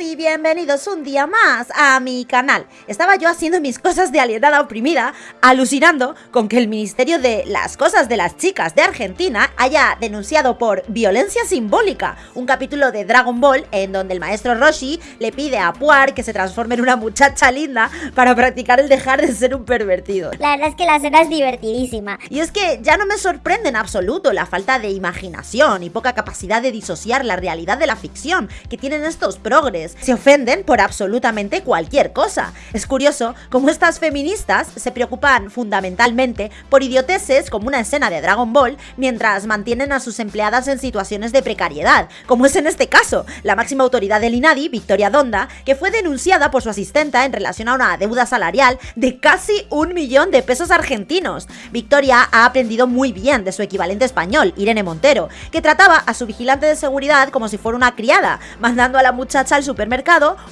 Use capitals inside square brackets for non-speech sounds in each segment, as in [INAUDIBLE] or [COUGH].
y bienvenidos un día más a mi canal. Estaba yo haciendo mis cosas de alienada oprimida, alucinando con que el Ministerio de las Cosas de las Chicas de Argentina haya denunciado por violencia simbólica un capítulo de Dragon Ball en donde el maestro Roshi le pide a Puar que se transforme en una muchacha linda para practicar el dejar de ser un pervertido. La verdad es que la escena es divertidísima. Y es que ya no me sorprende en absoluto la falta de imaginación y poca capacidad de disociar la realidad de la ficción que tienen estos progres. Se ofenden por absolutamente cualquier cosa. Es curioso cómo estas feministas se preocupan fundamentalmente por idioteces como una escena de Dragon Ball mientras mantienen a sus empleadas en situaciones de precariedad, como es en este caso, la máxima autoridad del INADI, Victoria Donda, que fue denunciada por su asistenta en relación a una deuda salarial de casi un millón de pesos argentinos. Victoria ha aprendido muy bien de su equivalente español, Irene Montero, que trataba a su vigilante de seguridad como si fuera una criada, mandando a la muchacha al supermercado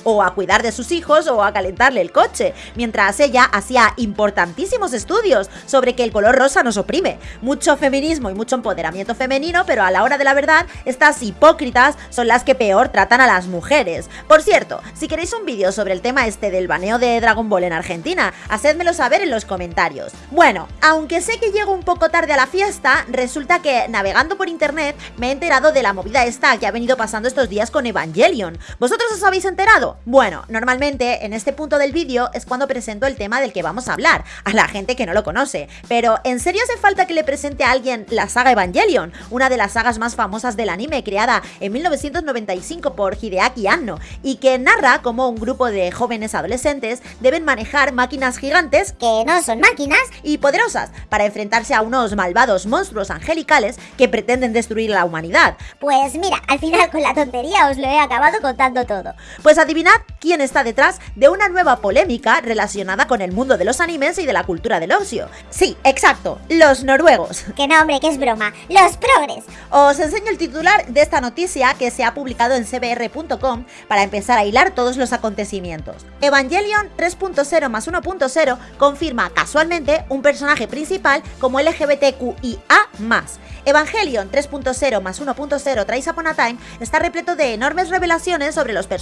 o a cuidar de sus hijos o a calentarle el coche, mientras ella hacía importantísimos estudios sobre que el color rosa nos oprime. Mucho feminismo y mucho empoderamiento femenino, pero a la hora de la verdad, estas hipócritas son las que peor tratan a las mujeres. Por cierto, si queréis un vídeo sobre el tema este del baneo de Dragon Ball en Argentina, hacedmelo saber en los comentarios. Bueno, aunque sé que llego un poco tarde a la fiesta, resulta que navegando por internet me he enterado de la movida esta que ha venido pasando estos días con Evangelion. ¿Vosotros os habéis enterado? Bueno, normalmente en este punto del vídeo es cuando presento el tema del que vamos a hablar, a la gente que no lo conoce. Pero ¿en serio hace falta que le presente a alguien la saga Evangelion? Una de las sagas más famosas del anime creada en 1995 por Hideaki Anno y que narra cómo un grupo de jóvenes adolescentes deben manejar máquinas gigantes Que no son máquinas. y poderosas para enfrentarse a unos malvados monstruos angelicales que pretenden destruir la humanidad. Pues mira, al final con la tontería os lo he acabado contando todo. Pues adivinad quién está detrás de una nueva polémica relacionada con el mundo de los animes y de la cultura del ocio. Sí, exacto, los noruegos. Que no, hombre, que es broma. Los progres. Os enseño el titular de esta noticia que se ha publicado en cbr.com para empezar a hilar todos los acontecimientos. Evangelion 3.0 más 1.0 confirma casualmente un personaje principal como LGBTQIA+. Evangelion 3.0 más 1.0 Trace Upon a Time está repleto de enormes revelaciones sobre los personajes,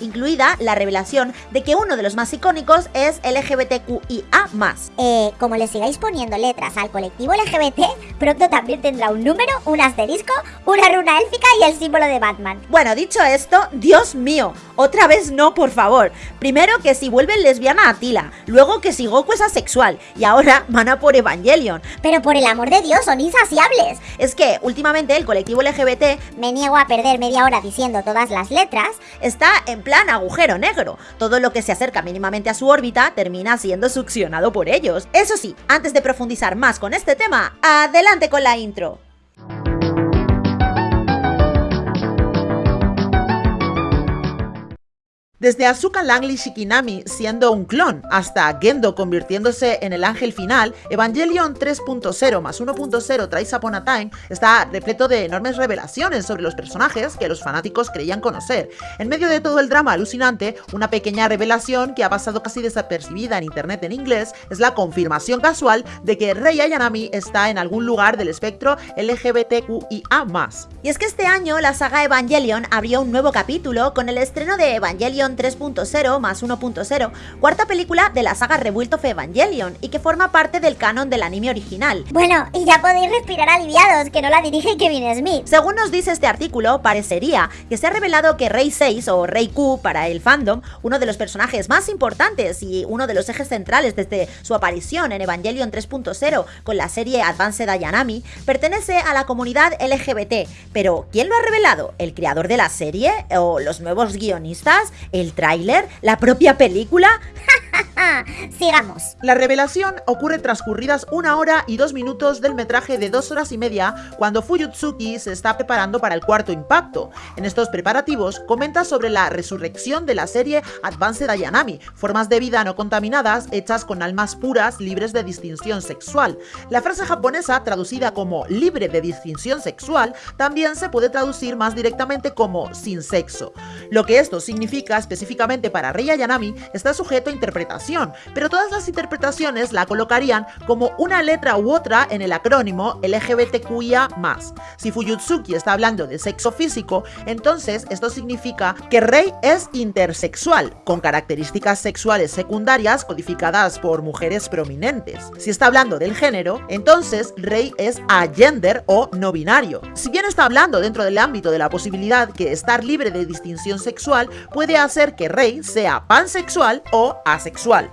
incluida la revelación de que uno de los más icónicos es LGBTQIA+. Eh, como le sigáis poniendo letras al colectivo LGBT, pronto también tendrá un número, un asterisco, una runa élfica y el símbolo de Batman. Bueno, dicho esto, Dios mío, otra vez no, por favor. Primero que si vuelve lesbiana a Tila, luego que si Goku es asexual, y ahora van a por Evangelion. Pero por el amor de Dios, son insaciables. Es que últimamente el colectivo LGBT Me niego a perder media hora diciendo todas las letras. Está en plan agujero negro. Todo lo que se acerca mínimamente a su órbita termina siendo succionado por ellos. Eso sí, antes de profundizar más con este tema, adelante con la intro. Desde Asuka Langley Shikinami siendo un clon hasta Gendo convirtiéndose en el ángel final, Evangelion 3.0 más 1.0 Trace Upon a Time está repleto de enormes revelaciones sobre los personajes que los fanáticos creían conocer. En medio de todo el drama alucinante, una pequeña revelación que ha pasado casi desapercibida en internet en inglés es la confirmación casual de que Rei Ayanami está en algún lugar del espectro LGBTQIA+. Y es que este año la saga Evangelion abrió un nuevo capítulo con el estreno de Evangelion 3.0 más 1.0, cuarta película de la saga Rebuild of Evangelion y que forma parte del canon del anime original. Bueno, y ya podéis respirar aliviados, que no la dirige Kevin Smith. Según nos dice este artículo, parecería que se ha revelado que Rey 6 o Rey Q para el fandom, uno de los personajes más importantes y uno de los ejes centrales desde su aparición en Evangelion 3.0 con la serie Advanced Ayanami, pertenece a la comunidad LGBT. Pero, ¿quién lo ha revelado? ¿El creador de la serie? ¿O los nuevos guionistas? ¿El tráiler? ¿La propia película? [LAUGHS] Sigamos. La revelación ocurre transcurridas una hora y dos minutos del metraje de dos horas y media cuando Fuyutsuki se está preparando para el cuarto impacto. En estos preparativos comenta sobre la resurrección de la serie Advanced Ayanami, formas de vida no contaminadas hechas con almas puras libres de distinción sexual. La frase japonesa traducida como libre de distinción sexual también se puede traducir más directamente como sin sexo. Lo que esto significa específicamente para Rei Ayanami está sujeto a interpretación pero todas las interpretaciones la colocarían como una letra u otra en el acrónimo LGBTQIA+. Si Fuyutsuki está hablando de sexo físico, entonces esto significa que Rei es intersexual, con características sexuales secundarias codificadas por mujeres prominentes. Si está hablando del género, entonces Rei es agender o no binario. Si bien está hablando dentro del ámbito de la posibilidad que estar libre de distinción sexual puede hacer que Rei sea pansexual o asexual.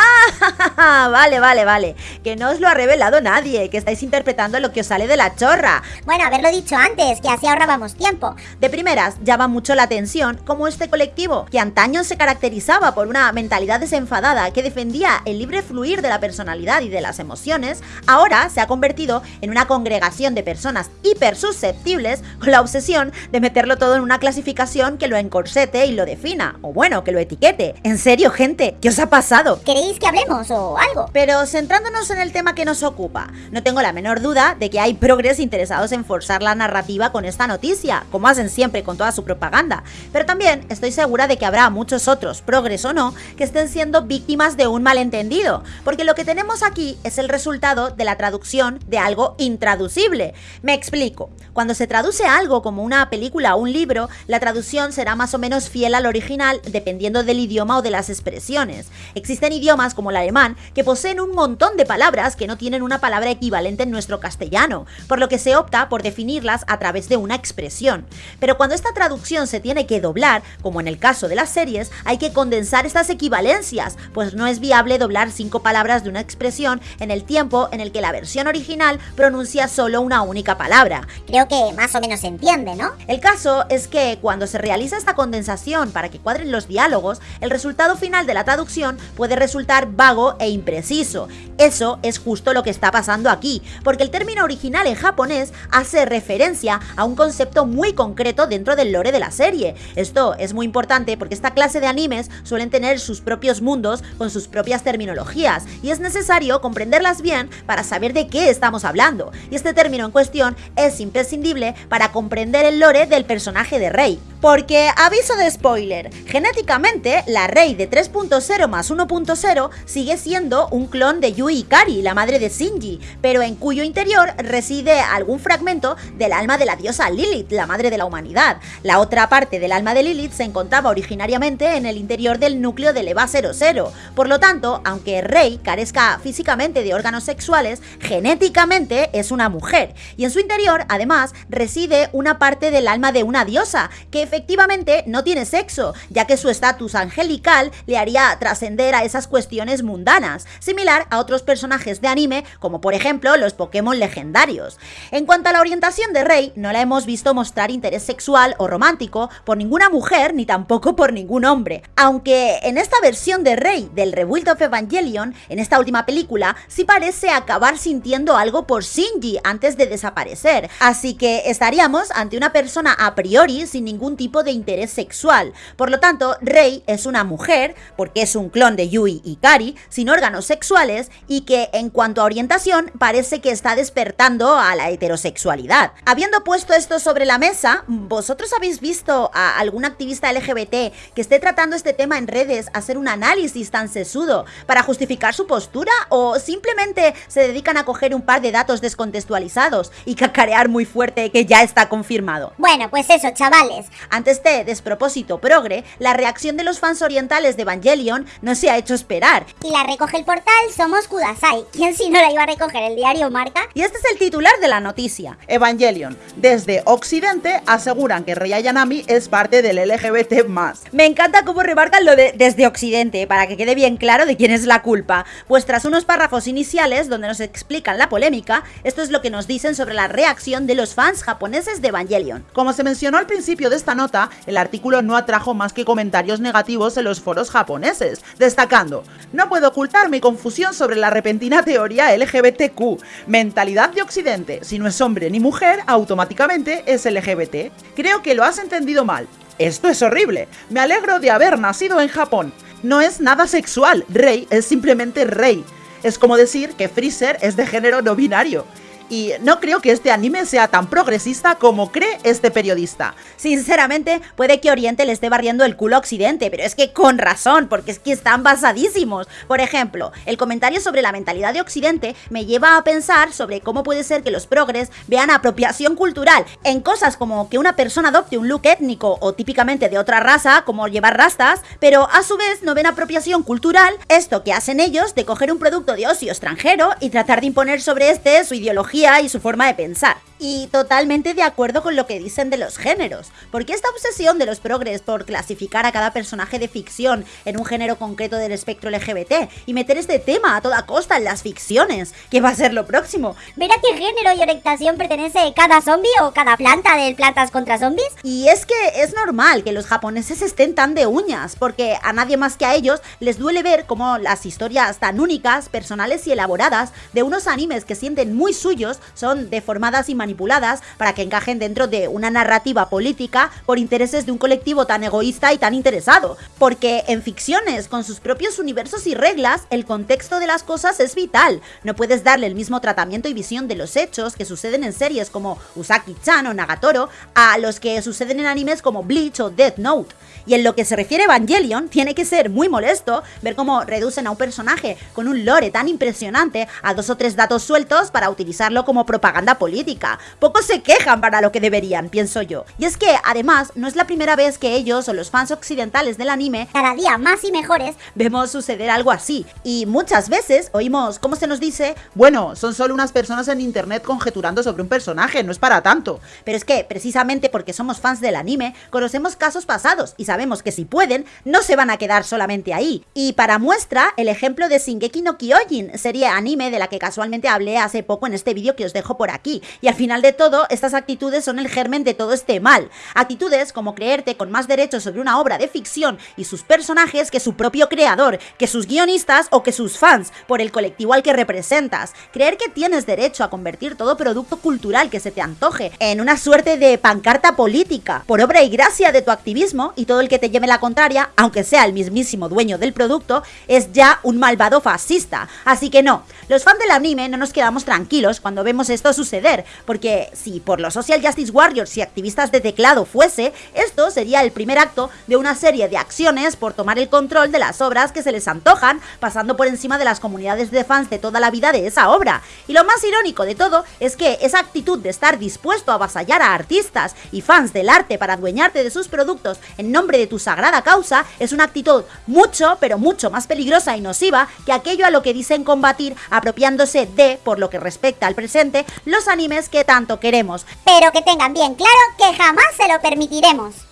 ¡Ah! [LAUGHS] vale, vale, vale. Que no os lo ha revelado nadie, que estáis interpretando lo que os sale de la chorra. Bueno, haberlo dicho antes, que así ahorrábamos tiempo. De primeras, llama mucho la atención como este colectivo, que antaño se caracterizaba por una mentalidad desenfadada que defendía el libre fluir de la personalidad y de las emociones, ahora se ha convertido en una congregación de personas hipersusceptibles con la obsesión de meterlo todo en una clasificación que lo encorsete y lo defina, o bueno, que lo etiquete. En serio, gente, ¿qué os ha pasado? ¿Queréis que hablemos o algo? Pero centrándonos en el tema que nos ocupa, no tengo la menor duda de que hay progres interesados en forzar la narrativa con esta noticia, como hacen siempre con toda su propaganda. Pero también estoy segura de que habrá muchos otros, progres o no, que estén siendo víctimas de un malentendido, porque lo que tenemos aquí es el resultado de la traducción de algo intraducible. Me explico. Cuando se traduce algo como una película o un libro, la traducción será más o menos fiel al original dependiendo del idioma o de las expresiones. Existen idiomas como el alemán que poseen un montón de palabras que no tienen una palabra equivalente en nuestro castellano, por lo que se opta por definirlas a través de una expresión. Pero cuando esta traducción se tiene que doblar, como en el caso de las series, hay que condensar estas equivalencias, pues no es viable doblar cinco palabras de una expresión en el tiempo en el que la versión original pronuncia solo una única palabra. Creo que más o menos se entiende, ¿no? El caso es que cuando se realiza esta condensación para que cuadren los diálogos, el resultado final de la traducción puede vago e impreciso. Eso es justo lo que está pasando aquí, porque el término original en japonés hace referencia a un concepto muy concreto dentro del lore de la serie. Esto es muy importante porque esta clase de animes suelen tener sus propios mundos con sus propias terminologías y es necesario comprenderlas bien para saber de qué estamos hablando. Y este término en cuestión es imprescindible para comprender el lore del personaje de Rei. Porque, aviso de spoiler, genéticamente la Rei de 3.0 más 1.0 sigue siendo un clon de Yui Ikari, la madre de Shinji, pero en cuyo interior reside algún fragmento del alma de la diosa Lilith, la madre de la humanidad. La otra parte del alma de Lilith se encontraba originariamente en el interior del núcleo del EVA 00. Por lo tanto, aunque Rei carezca físicamente de órganos sexuales, genéticamente es una mujer, y en su interior, además, reside una parte del alma de una diosa, que efectivamente no tiene sexo, ya que su estatus angelical le haría trascender a esas cuestiones mundanas, similar a otros personajes de anime, como por ejemplo los Pokémon legendarios. En cuanto a la orientación de Rey, no la hemos visto mostrar interés sexual o romántico por ninguna mujer ni tampoco por ningún hombre, aunque en esta versión de Rey del Rebuild of Evangelion, en esta última película, sí parece acabar sintiendo algo por Shinji antes de desaparecer, así que estaríamos ante una persona a priori sin ningún tipo de interés sexual. Por lo tanto, Rei es una mujer, porque es un clon de Yui y Kari, sin órganos sexuales y que en cuanto a orientación parece que está despertando a la heterosexualidad. Habiendo puesto esto sobre la mesa, ¿vosotros habéis visto a algún activista LGBT que esté tratando este tema en redes hacer un análisis tan sesudo para justificar su postura o simplemente se dedican a coger un par de datos descontextualizados y cacarear muy fuerte que ya está confirmado? Bueno, pues eso, chavales. Ante este despropósito progre, la reacción de los fans orientales de Evangelion no se ha hecho esperar. Y la recoge el portal Somos Kudasai. ¿Quién si no la iba a recoger el diario Marca? Y este es el titular de la noticia. Evangelion. Desde Occidente aseguran que Rei Ayanami es parte del LGBT+. Me encanta cómo remarcan lo de desde Occidente, para que quede bien claro de quién es la culpa. Pues tras unos párrafos iniciales donde nos explican la polémica, esto es lo que nos dicen sobre la reacción de los fans japoneses de Evangelion. Como se mencionó al principio de esta nota, el artículo no atrajo más que comentarios negativos en los foros japoneses, destacando, no puedo ocultar mi confusión sobre la repentina teoría LGBTQ, mentalidad de Occidente, si no es hombre ni mujer, automáticamente es LGBT. Creo que lo has entendido mal. Esto es horrible. Me alegro de haber nacido en Japón. No es nada sexual, Rey es simplemente Rey. Es como decir que Freezer es de género no binario. Y no creo que este anime sea tan progresista como cree este periodista. Sinceramente, puede que Oriente le esté barriendo el culo a Occidente, pero es que con razón, porque es que están basadísimos. Por ejemplo, el comentario sobre la mentalidad de Occidente me lleva a pensar sobre cómo puede ser que los progres vean apropiación cultural en cosas como que una persona adopte un look étnico o típicamente de otra raza, como llevar rastas, pero a su vez no ven apropiación cultural esto que hacen ellos de coger un producto de ocio extranjero y tratar de imponer sobre este su ideología y su forma de pensar. Y totalmente de acuerdo con lo que dicen de los géneros, porque esta obsesión de los progres por clasificar a cada personaje de ficción en un género concreto del espectro LGBT y meter este tema a toda costa en las ficciones, que va a ser lo próximo. ¿Ver a qué género y orientación pertenece cada zombie o cada planta de plantas contra zombies? Y es que es normal que los japoneses estén tan de uñas, porque a nadie más que a ellos les duele ver cómo las historias tan únicas, personales y elaboradas de unos animes que sienten muy suyos son deformadas y manipuladas manipuladas para que encajen dentro de una narrativa política por intereses de un colectivo tan egoísta y tan interesado. Porque en ficciones, con sus propios universos y reglas, el contexto de las cosas es vital. No puedes darle el mismo tratamiento y visión de los hechos que suceden en series como Usaki-chan o Nagatoro a los que suceden en animes como Bleach o Death Note. Y en lo que se refiere a Evangelion, tiene que ser muy molesto ver cómo reducen a un personaje con un lore tan impresionante a dos o tres datos sueltos para utilizarlo como propaganda política. Pocos se quejan para lo que deberían, pienso yo. Y es que, además, no es la primera vez que ellos o los fans occidentales del anime, cada día más y mejores, vemos suceder algo así. Y muchas veces oímos cómo se nos dice, bueno, son solo unas personas en internet conjeturando sobre un personaje, no es para tanto. Pero es que, precisamente porque somos fans del anime, conocemos casos pasados y sabemos que si pueden, no se van a quedar solamente ahí. Y para muestra, el ejemplo de Shingeki no Kyojin, serie anime de la que casualmente hablé hace poco en este vídeo que os dejo por aquí. Y al final de todo, estas actitudes son el germen de todo este mal. Actitudes como creerte con más derechos sobre una obra de ficción y sus personajes que su propio creador, que sus guionistas o que sus fans, por el colectivo al que representas. Creer que tienes derecho a convertir todo producto cultural que se te antoje en una suerte de pancarta política, por obra y gracia de tu activismo y todo el que te lleve la contraria, aunque sea el mismísimo dueño del producto, es ya un malvado fascista. Así que no, los fans del anime no nos quedamos tranquilos cuando vemos esto suceder, porque si por los Social Justice Warriors y activistas de teclado fuese, esto sería el primer acto de una serie de acciones por tomar el control de las obras que se les antojan, pasando por encima de las comunidades de fans de toda la vida de esa obra. Y lo más irónico de todo es que esa actitud de estar dispuesto a avasallar a artistas y fans del arte para adueñarte de sus productos en nombre de tu sagrada causa es una actitud mucho, pero mucho más peligrosa y nociva que aquello a lo que dicen combatir apropiándose de, por lo que respecta al presente, los animes tanto queremos. Pero que tengan bien claro que jamás se lo permitiremos.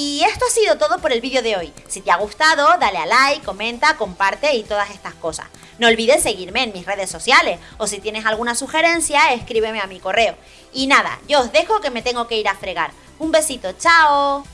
Y esto ha sido todo por el vídeo de hoy. Si te ha gustado, dale a like, comenta, comparte y todas estas cosas. No olvides seguirme en mis redes sociales o si tienes alguna sugerencia, escríbeme a mi correo. Y nada, yo os dejo que me tengo que ir a fregar. Un besito, chao.